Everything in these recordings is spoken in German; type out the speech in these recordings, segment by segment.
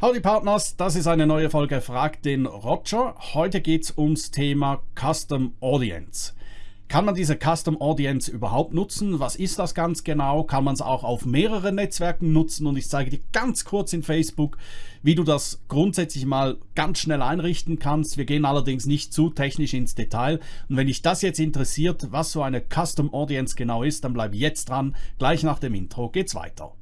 Howdy Partners, das ist eine neue Folge Frag den Roger. Heute geht es ums Thema Custom Audience. Kann man diese Custom Audience überhaupt nutzen? Was ist das ganz genau? Kann man es auch auf mehreren Netzwerken nutzen? Und ich zeige dir ganz kurz in Facebook, wie du das grundsätzlich mal ganz schnell einrichten kannst. Wir gehen allerdings nicht zu technisch ins Detail. Und wenn dich das jetzt interessiert, was so eine Custom Audience genau ist, dann bleib jetzt dran. Gleich nach dem Intro geht's weiter.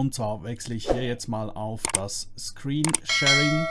Und zwar wechsle ich hier jetzt mal auf das Screen Sharing.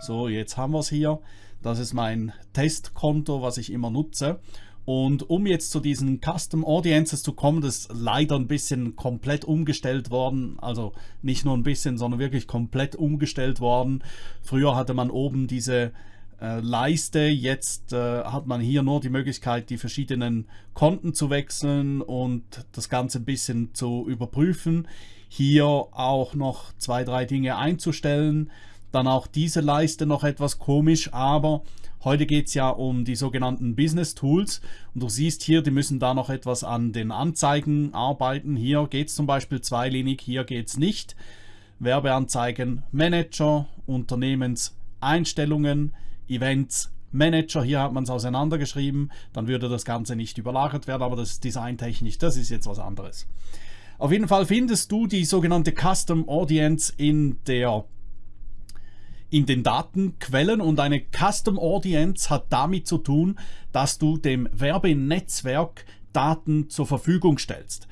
So, jetzt haben wir es hier. Das ist mein Testkonto, was ich immer nutze. Und um jetzt zu diesen Custom Audiences zu kommen, das ist leider ein bisschen komplett umgestellt worden. Also nicht nur ein bisschen, sondern wirklich komplett umgestellt worden. Früher hatte man oben diese äh, Leiste. Jetzt äh, hat man hier nur die Möglichkeit, die verschiedenen Konten zu wechseln und das Ganze ein bisschen zu überprüfen. Hier auch noch zwei, drei Dinge einzustellen. Dann auch diese Leiste noch etwas komisch, aber heute geht es ja um die sogenannten Business Tools und du siehst hier, die müssen da noch etwas an den Anzeigen arbeiten. Hier geht es zum Beispiel zweilinig, hier geht es nicht. Werbeanzeigen Manager, Unternehmenseinstellungen, Events Manager, hier hat man es auseinandergeschrieben, dann würde das Ganze nicht überlagert werden, aber das ist designtechnisch, das ist jetzt was anderes. Auf jeden Fall findest du die sogenannte Custom Audience in der in den Datenquellen und eine Custom Audience hat damit zu tun, dass du dem Werbenetzwerk Daten zur Verfügung stellst.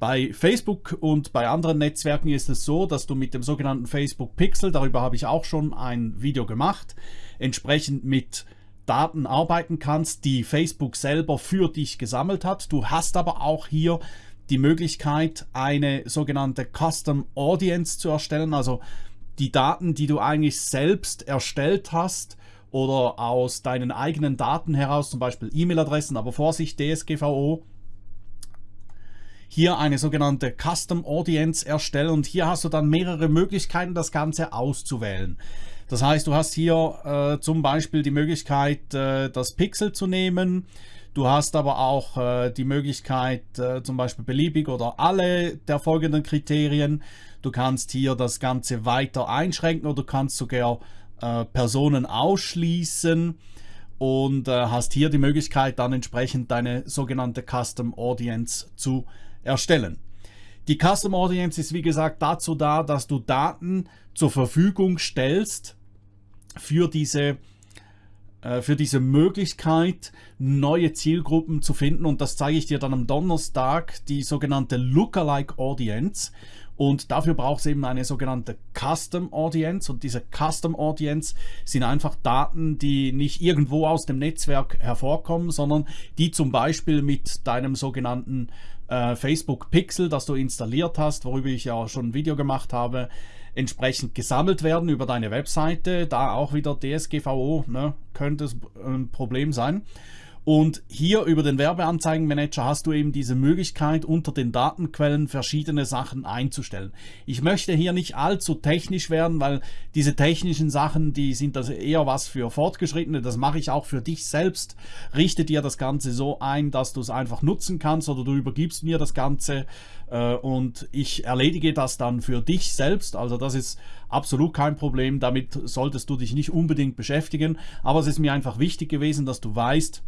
Bei Facebook und bei anderen Netzwerken ist es so, dass du mit dem sogenannten Facebook Pixel, darüber habe ich auch schon ein Video gemacht, entsprechend mit Daten arbeiten kannst, die Facebook selber für dich gesammelt hat. Du hast aber auch hier die Möglichkeit, eine sogenannte Custom Audience zu erstellen, also die Daten, die du eigentlich selbst erstellt hast oder aus deinen eigenen Daten heraus, zum Beispiel E-Mail-Adressen, aber Vorsicht, DSGVO, hier eine sogenannte Custom Audience erstellen und hier hast du dann mehrere Möglichkeiten, das Ganze auszuwählen. Das heißt, du hast hier äh, zum Beispiel die Möglichkeit, äh, das Pixel zu nehmen. Du hast aber auch äh, die Möglichkeit, äh, zum Beispiel beliebig oder alle der folgenden Kriterien. Du kannst hier das Ganze weiter einschränken oder du kannst sogar äh, Personen ausschließen und äh, hast hier die Möglichkeit, dann entsprechend deine sogenannte Custom Audience zu erstellen. Die Custom Audience ist wie gesagt dazu da, dass du Daten zur Verfügung stellst für diese für diese Möglichkeit, neue Zielgruppen zu finden. Und das zeige ich dir dann am Donnerstag, die sogenannte Lookalike Audience. Und dafür braucht es eben eine sogenannte Custom Audience. Und diese Custom Audience sind einfach Daten, die nicht irgendwo aus dem Netzwerk hervorkommen, sondern die zum Beispiel mit deinem sogenannten äh, Facebook Pixel, das du installiert hast, worüber ich ja schon ein Video gemacht habe, entsprechend gesammelt werden über deine Webseite. Da auch wieder DSGVO ne, könnte es ein Problem sein. Und hier über den Werbeanzeigenmanager hast du eben diese Möglichkeit, unter den Datenquellen verschiedene Sachen einzustellen. Ich möchte hier nicht allzu technisch werden, weil diese technischen Sachen, die sind das eher was für Fortgeschrittene. Das mache ich auch für dich selbst. Richte dir das Ganze so ein, dass du es einfach nutzen kannst oder du übergibst mir das Ganze äh, und ich erledige das dann für dich selbst. Also das ist absolut kein Problem. Damit solltest du dich nicht unbedingt beschäftigen. Aber es ist mir einfach wichtig gewesen, dass du weißt,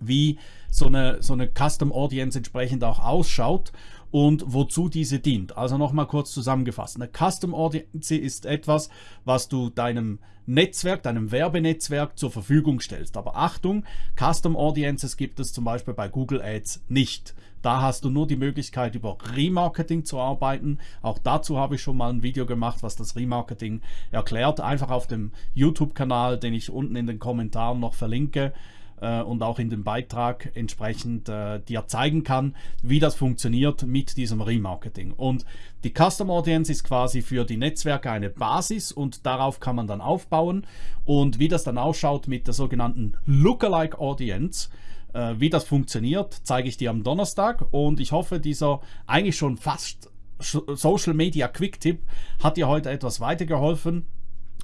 wie so eine, so eine Custom Audience entsprechend auch ausschaut und wozu diese dient. Also nochmal kurz zusammengefasst. Eine Custom Audience ist etwas, was du deinem Netzwerk, deinem Werbenetzwerk zur Verfügung stellst. Aber Achtung, Custom Audiences gibt es zum Beispiel bei Google Ads nicht. Da hast du nur die Möglichkeit, über Remarketing zu arbeiten. Auch dazu habe ich schon mal ein Video gemacht, was das Remarketing erklärt. Einfach auf dem YouTube-Kanal, den ich unten in den Kommentaren noch verlinke äh, und auch in dem Beitrag entsprechend äh, dir zeigen kann, wie das funktioniert mit diesem Remarketing. Und die Custom Audience ist quasi für die Netzwerke eine Basis und darauf kann man dann aufbauen. Und wie das dann ausschaut mit der sogenannten Lookalike Audience, äh, wie das funktioniert, zeige ich dir am Donnerstag und ich hoffe, dieser eigentlich schon fast Social Media Quick Tipp hat dir heute etwas weitergeholfen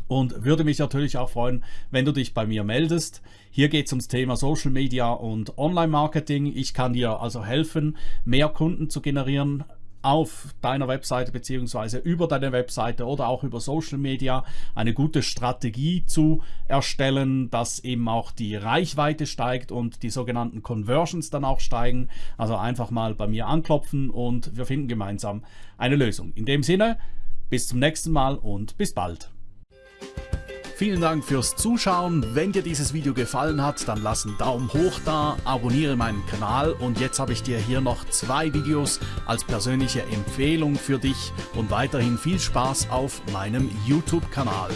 und würde mich natürlich auch freuen, wenn du dich bei mir meldest. Hier geht es ums Thema Social Media und Online-Marketing. Ich kann dir also helfen, mehr Kunden zu generieren auf deiner Webseite beziehungsweise über deine Webseite oder auch über Social Media eine gute Strategie zu erstellen, dass eben auch die Reichweite steigt und die sogenannten Conversions dann auch steigen. Also einfach mal bei mir anklopfen und wir finden gemeinsam eine Lösung. In dem Sinne, bis zum nächsten Mal und bis bald. Vielen Dank fürs Zuschauen. Wenn dir dieses Video gefallen hat, dann lass einen Daumen hoch da, abonniere meinen Kanal und jetzt habe ich dir hier noch zwei Videos als persönliche Empfehlung für dich und weiterhin viel Spaß auf meinem YouTube-Kanal.